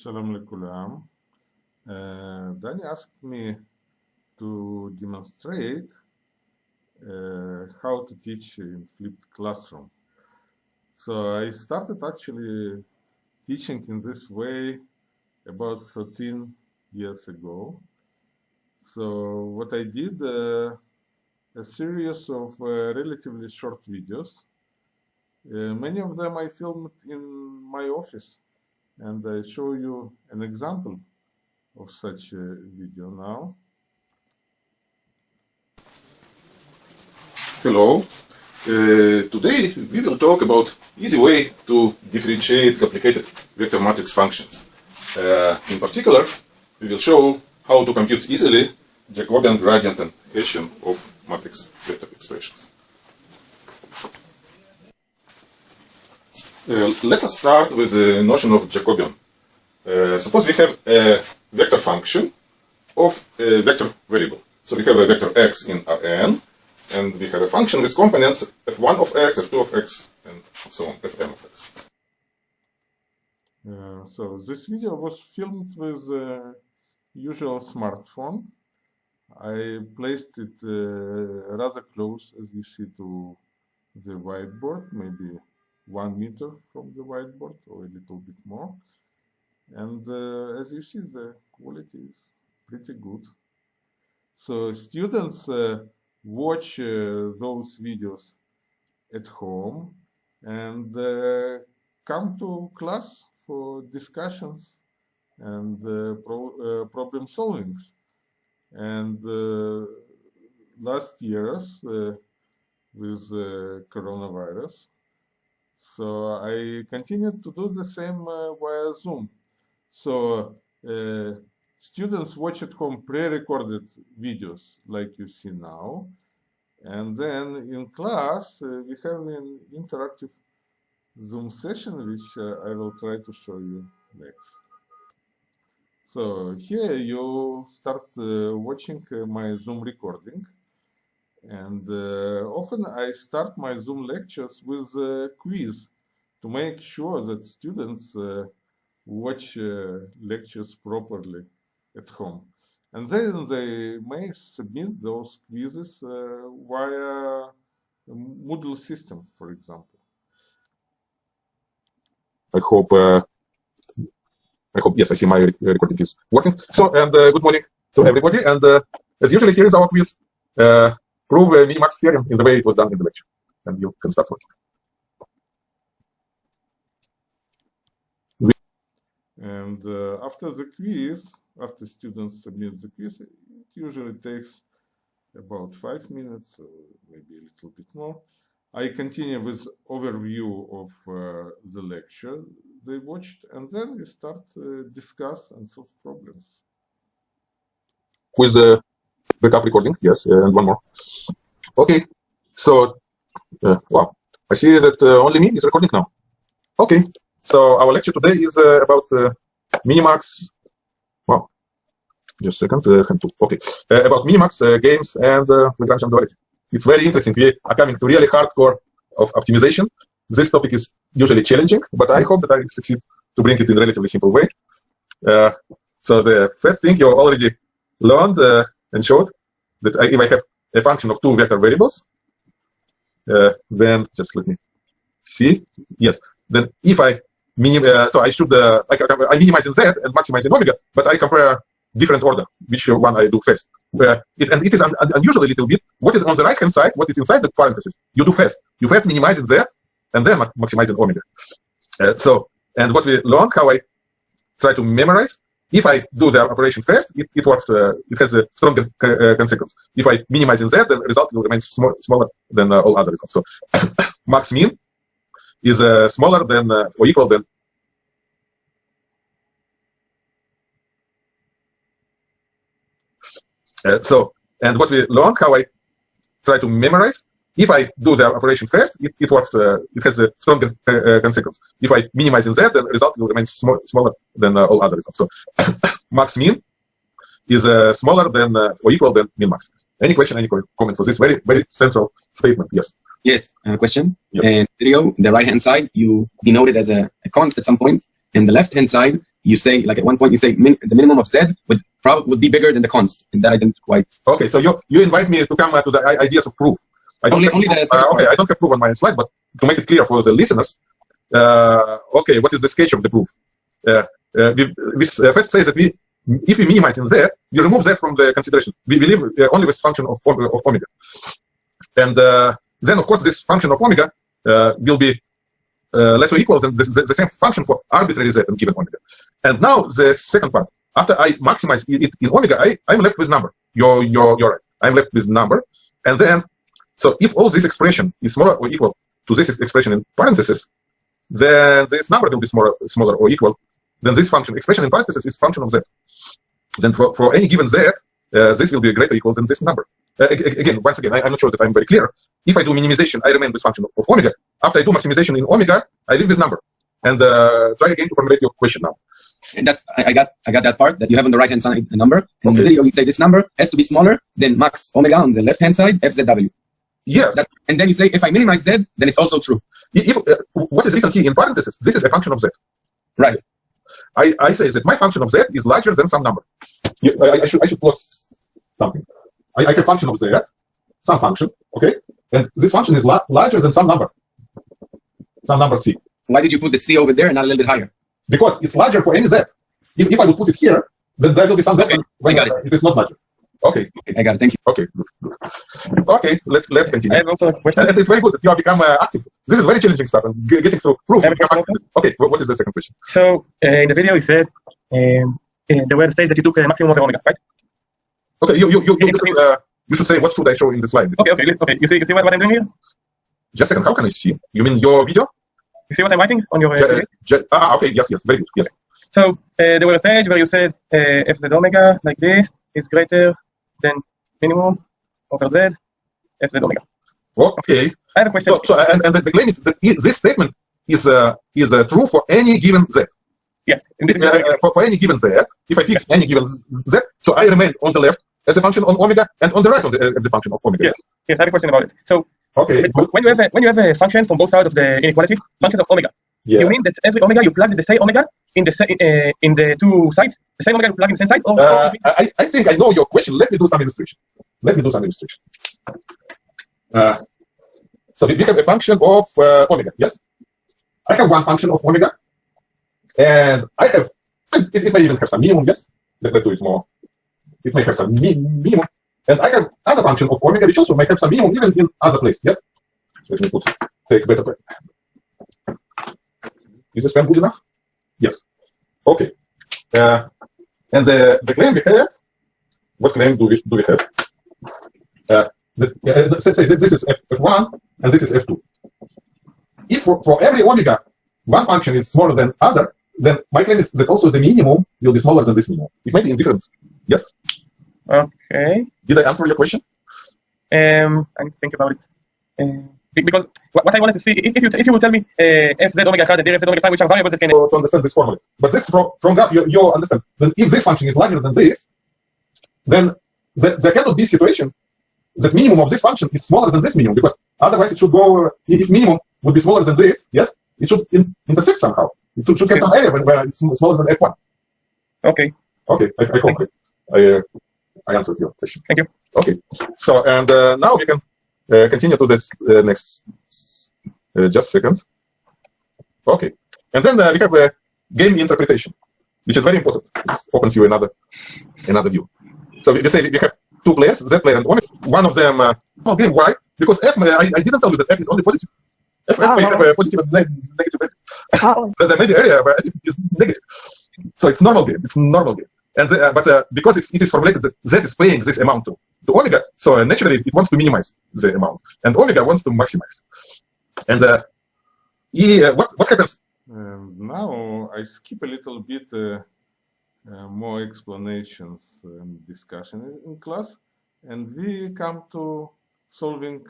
Shalom lekulam. Uh, Danny asked me to demonstrate uh, how to teach in flipped classroom. So I started actually teaching in this way about 13 years ago. So what I did, uh, a series of uh, relatively short videos. Uh, many of them I filmed in my office and I show you an example of such a video now. Hello. Uh, today we will talk about easy way to differentiate complicated vector matrix functions. Uh, in particular, we will show how to compute easily Jacobian gradient and Hessian of matrix vector expressions. Let us start with the notion of Jacobian. Uh, suppose we have a vector function of a vector variable. So we have a vector x in Rn, and we have a function with components f1 of x, f2 of x, and so on, fm of x. Uh, so this video was filmed with a usual smartphone. I placed it uh, rather close, as you see, to the whiteboard, maybe one meter from the whiteboard or a little bit more. And uh, as you see, the quality is pretty good. So students uh, watch uh, those videos at home and uh, come to class for discussions and uh, pro uh, problem solvings. And last years, with coronavirus, so I continued to do the same uh, via Zoom. So uh, students watch at home pre-recorded videos like you see now. And then in class, uh, we have an interactive Zoom session, which I will try to show you next. So here you start uh, watching uh, my Zoom recording. And uh, often I start my Zoom lectures with a quiz to make sure that students uh, watch uh, lectures properly at home. And then they may submit those quizzes uh, via Moodle system, for example. I hope, uh, I hope, yes, I see my recording is working. So, and uh, good morning to everybody. And as usually, here is our quiz prove a minimax theorem in the way it was done in the lecture, and you can start working. And uh, after the quiz, after students submit the quiz, it usually takes about five minutes, maybe a little bit more. I continue with overview of uh, the lecture they watched, and then we start uh, discuss and solve problems. With the backup recording, yes, and one more. Okay, so, uh, wow, I see that uh, only me is recording now. Okay, so our lecture today is uh, about uh, Minimax, wow, just a second, uh, okay, uh, about Minimax uh, games and uh, Lagrangian duality. It's very interesting. We are coming to really hardcore of optimization. This topic is usually challenging, but I hope that I succeed to bring it in a relatively simple way. so the first thing you already learned and showed that I, if I have a function of two vector variables, uh, then just let me see. Yes, then if I minim, uh, so I should uh, I, I minimize in z and maximize in omega, but I compare different order, which one I do first. Where it and it is un, un, unusual a little bit. What is on the right hand side? What is inside the parentheses? You do first. You first minimize in z, and then maximize in omega. Uh, so and what we learned, how I try to memorize if I do the operation first, it, it works, uh, it has a stronger uh, consequence. If I minimize in Z, the result will remain sm smaller than uh, all other results. So max min is uh, smaller than uh, or equal than so and what we learned how I try to memorize if I do the operation first, it, it works, uh, it has a stronger uh, consequence. If I minimize in Z, the result will remain sm smaller than uh, all other results. So max min is uh, smaller than uh, or equal than min max. Any question, any comment for this very, very central statement? Yes. Yes, a question. Yes. And video, the right hand side, you denote it as a, a const at some point, and the left hand side, you say like at one point you say min, the minimum of z would probably would be bigger than the const, and that I didn't quite. Okay, so you you invite me to come uh, to the ideas of proof. I don't only, only that. Uh, okay, I don't have proof on my slides, but to make it clear for the listeners, uh, okay, what is the sketch of the proof? Uh, uh, we, we first say that we, if we minimize in z, we remove that from the consideration. We, believe live only with function of, of omega, and then of course this function of omega will be uh, less or equal than the, the, the, same function for arbitrary z and given omega. And now the second part, after I maximize it in omega, I, I'm left with number. You're, you're, you're right. I'm left with number. And then, so if all this expression is smaller or equal to this expression in parentheses, then this number will be smaller, smaller or equal. Then this function, expression in parentheses, is function of z. Then for, for any given z, uh, this will be greater or equal than this number. Uh, again, once again, I, am not sure that I'm very clear. If I do minimization, I remain with function of, of omega. After I do maximization in omega, I leave this number. And uh, try again to formulate your question now. And that's I, I, got I got that part that you have on the right hand side a number. In okay. the video, you say this number has to be smaller than max omega on the left hand side fzw. Yeah. That, and then you say if I minimize z, then it's also true. If, uh, what is written here in parentheses? This is a function of z. Right. I, I say that my function of z is larger than some number. I, I should I should plus something. I, I have function of z, some function, okay? And this function is la larger than some number, some number c. Why did you put the c over there and not a little bit higher? Because it's larger for any z. If, if I would put it here, then there will be some z okay, when, got it. it is not larger. Okay. okay. I got it. Thank you. Okay, good, good. Okay, let's let's continue. I have also a question. And it's very good that you have become uh, active. This is very challenging stuff and getting through proof. Okay, what is the second question? So uh, in the video you said um, uh, there were the stage that you took a maximum of omega, right? Okay, you you you you, you, uh, you should say what should I show in the slide. Okay, okay, okay. You see, you see what, what I'm doing here? Just a second. How can I see? You mean your video? You see what I'm writing on your? Uh, yeah, ah, okay. Yes, yes. Very good. Yes. So uh, there was a stage where you said uh, f z omega like this is greater than minimum over z f z omega. Okay. I have a question. So, so and, and the claim is that this statement is uh, is uh, true for any given z. Yes. Uh, for, for any given z, if I fix any given z, so I remain on the left as a function on omega and on the right the, as a function of omega. Yes. Yes, I have a question about it. So okay, when you have a when you have a function from both sides of the inequality, functions of omega, yes. you mean that every omega you plug the same omega in the uh, in the two sides, the same omega you plug in the same side? Or, uh, I, I think I know your question. Let me do some illustration. Let me do some illustration. Uh, so we have a function of uh, omega. Yes, I have one function of omega and I have, it, it may even have some minimum, yes. Let, us do it more. It may have some mi minimum. And I have other function of omega, which also may have some minimum even in other place, yes. Let me put, take better. Is this good enough? Yes. Okay. Uh, and the, the claim we have, what claim do we, do we have? Uh, that, uh, say, say this is F1 and this is F2. If for, for every omega, one function is smaller than other, then my claim is that also the minimum will be smaller than this minimum. It may be indifferent. Yes? Okay. Did I answer your question? Um, I need to think about it. Um, because what I wanted to see, if you if you would tell me uh, f z omega had and f z omega phi, which are variables that can... To, to understand this formula. But this from, from graph, you, you understand. Then if this function is larger than this, then the, there cannot be a situation that minimum of this function is smaller than this minimum, because otherwise it should go, if minimum would be smaller than this, yes, it should in, intersect somehow. It should, should get some area where it's smaller than F1. Okay. Okay, I, I hope I, uh, I answered your question. Thank you. Okay, so and uh, now we can continue to this uh, next, uh, just a second. Okay, and then uh, we have a game interpretation, which is very important. It opens you another another view. So we, say we have two players, Z player and one. One of them, uh, well, game Y, because F, I, I didn't tell you that F is only positive. F, F may have a positive and negative Oh. there may be area where it is negative. So it's normal game. It's normal game. And the, uh, but uh, because it, it is formulated that z is paying this amount to, to omega, so uh, naturally it wants to minimize the amount, and omega wants to maximize. And uh, e, uh, what what happens? Um, now I skip a little bit uh, more explanations and discussion in class, and we come to solving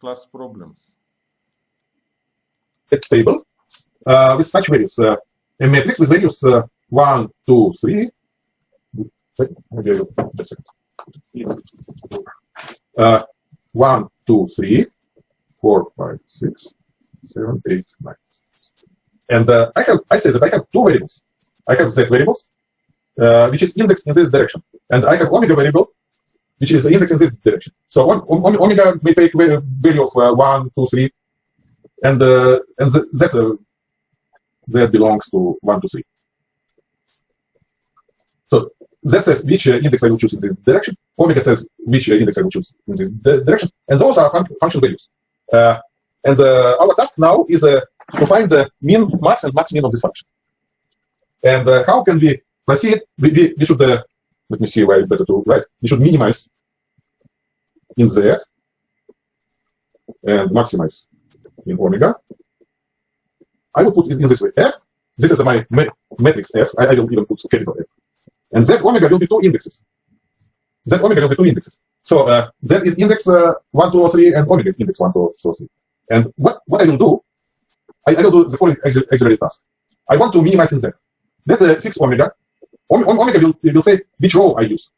class problems. A table uh, with such values. Uh, a matrix with values uh, 1, 2, 3. Maybe just uh, 1, 2, 3, 4, 5, 6, 7, 8, 9. And uh, I have I say that I have two variables. I have z variables, uh, which is indexed in this direction, and I have omega variable, which is indexed in this direction. So omega may take value of uh, one, two, three, and uh, and that uh, that belongs to one, two, three. That says which uh, index I will choose in this direction. Omega says which uh, index I will choose in this direction, and those are fun function values. Uh, and uh, our task now is uh, to find the min max and max min of this function. And uh, how can we proceed? We, we, we should, let me see where it's better to write. We should minimize in z and maximize in omega. I will put it in this way. F, this is my matrix F. I, I will even put capital F. And Z omega will be two indexes. Z omega will be two indexes. So uh, Z is index uh, 1, 2, or 3, and omega is index 1, 2, or 3. And what, what I will do, I, I will do the following auxiliary task. I want to minimize in Z. Let uh, fix omega. omega will, will say which row I use.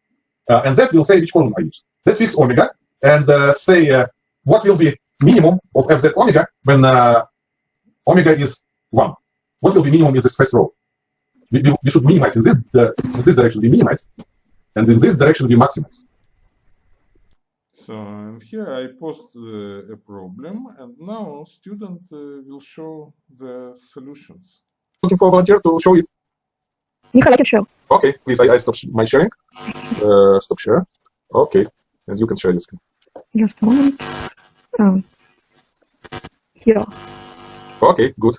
Uh, and Z will say which column I use. Let fix omega and uh, say uh, what will be minimum of fz omega when uh, omega is 1. What will be minimum in this first row? We, we, we should minimize in this, uh, in this direction, we minimize, and in this direction, we maximize. So and here I post uh, a problem, and now student uh, will show the solutions. Looking for a volunteer to show it. Michael, I can show. Okay, please, I, I stop my sharing. Uh, stop share. Okay, and you can share your screen. Just a moment. Um, here. Okay, good.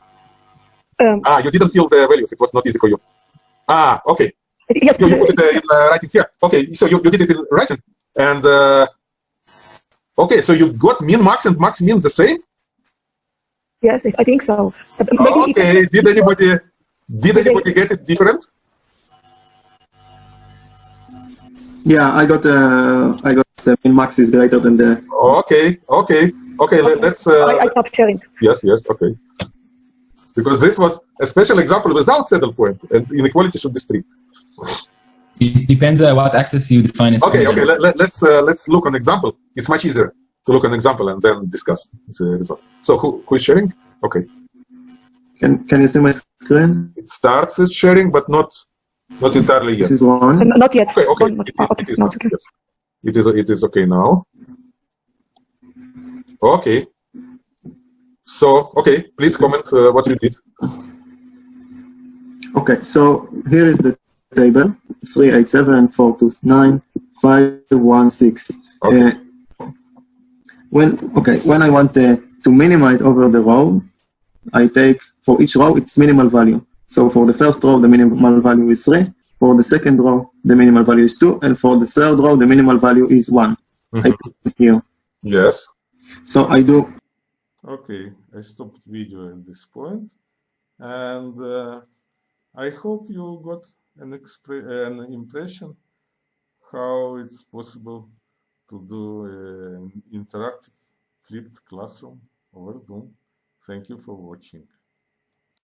Um, ah, you didn't fill the values. It was not easy for you. Ah, okay. Yes. You, you put it uh, in uh, writing here. Okay, so you, you did it in writing. And, uh, okay, so you got min, max, and max min the same? Yes, I think so. okay, did anybody, did anybody get it different? Yeah, I got uh, I got the min max is greater than the. Okay, okay, okay. Let, us Uh, I, I stopped sharing. Yes, yes, okay. Because this was a special example without saddle point, and inequality should be strict. It depends on what access you define as. Okay, okay. Let, let, let's uh, let's look an example. It's much easier to look an example and then discuss the result. So who who is sharing? Okay. Can can you see my screen? It starts sharing, but not not entirely yet. This is one. Not yet. Okay, okay. Not, it, okay. it, is no, okay. okay. Yes. It is it is okay now. Okay. So okay, please comment uh, what you did. Okay, so here is the table: three eight seven four two nine five one six. Okay. Uh, when okay, when I want uh, to minimize over the row, I take for each row its minimal value. So for the first row, the minimal value is 3. For the second row, the minimal value is 2. And for the third row, the minimal value is one Mm -hmm. I put here. Yes. So I do. Okay, I stopped video at this point, and uh, I hope you got an, an impression how it's possible to do an interactive flipped classroom over Zoom. Thank you for watching.